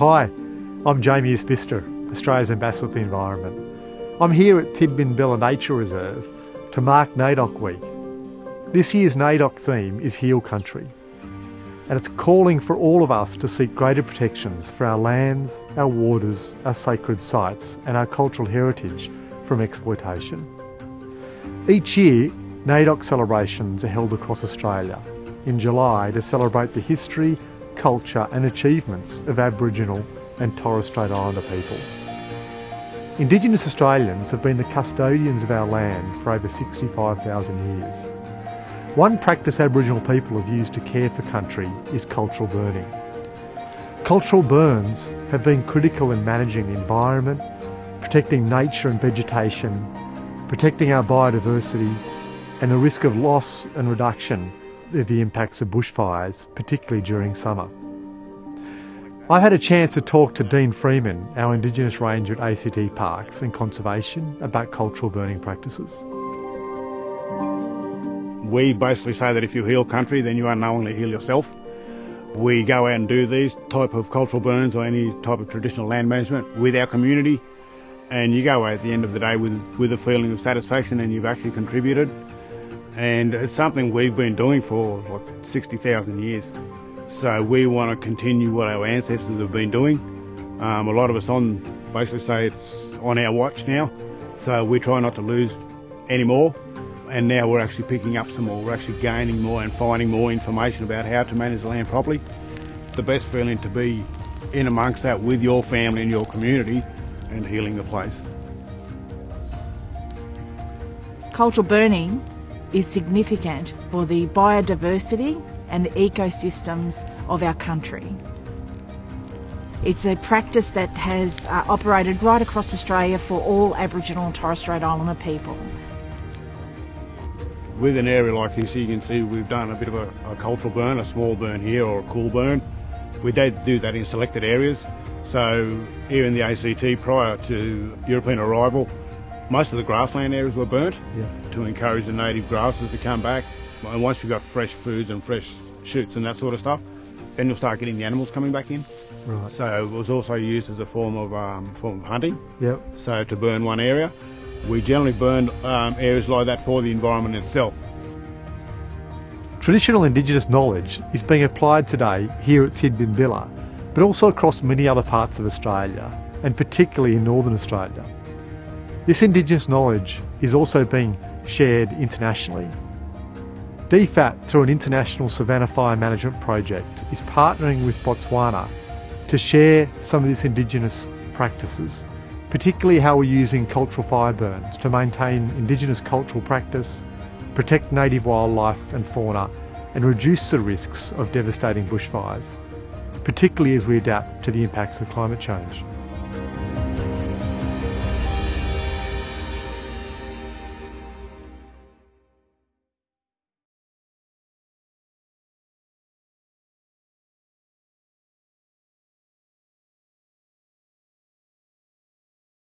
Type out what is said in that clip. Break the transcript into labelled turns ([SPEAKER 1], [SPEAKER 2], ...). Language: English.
[SPEAKER 1] Hi, I'm Jamie Isbister, Australia's Ambassador for the Environment. I'm here at Tidbinbilla Nature Reserve to mark NAIDOC Week. This year's NAIDOC theme is Heal Country, and it's calling for all of us to seek greater protections for our lands, our waters, our sacred sites, and our cultural heritage from exploitation. Each year, NAIDOC celebrations are held across Australia in July to celebrate the history, culture and achievements of Aboriginal and Torres Strait Islander peoples. Indigenous Australians have been the custodians of our land for over 65,000 years. One practice Aboriginal people have used to care for country is cultural burning. Cultural burns have been critical in managing the environment, protecting nature and vegetation, protecting our biodiversity, and the risk of loss and reduction the impacts of bushfires, particularly during summer. I've had a chance to talk to Dean Freeman, our Indigenous Ranger at ACT Parks and Conservation, about cultural burning practices.
[SPEAKER 2] We basically say that if you heal country, then you are unknowingly heal yourself. We go out and do these type of cultural burns or any type of traditional land management with our community, and you go away at the end of the day with with a feeling of satisfaction and you've actually contributed and it's something we've been doing for like 60,000 years. So we want to continue what our ancestors have been doing. Um, a lot of us on basically say it's on our watch now, so we try not to lose any more. And now we're actually picking up some more. We're actually gaining more and finding more information about how to manage the land properly. The best feeling to be in amongst that with your family and your community and healing the place.
[SPEAKER 3] Cultural burning is significant for the biodiversity and the ecosystems of our country. It's a practice that has uh, operated right across Australia for all Aboriginal and Torres Strait Islander people.
[SPEAKER 2] With an area like this, you can see we've done a bit of a, a cultural burn, a small burn here or a cool burn. We did do that in selected areas. So here in the ACT prior to European arrival, most of the grassland areas were burnt yeah. to encourage the native grasses to come back. And once you've got fresh foods and fresh shoots and that sort of stuff, then you'll start getting the animals coming back in. Right. So it was also used as a form of um, form of hunting.
[SPEAKER 1] Yep.
[SPEAKER 2] So to burn one area, we generally burn um, areas like that for the environment itself.
[SPEAKER 1] Traditional Indigenous knowledge is being applied today here at Tidbinbilla, but also across many other parts of Australia, and particularly in Northern Australia. This Indigenous knowledge is also being shared internationally. DFAT, through an international savanna fire management project, is partnering with Botswana to share some of this Indigenous practices, particularly how we're using cultural fire burns to maintain Indigenous cultural practice, protect native wildlife and fauna, and reduce the risks of devastating bushfires, particularly as we adapt to the impacts of climate change.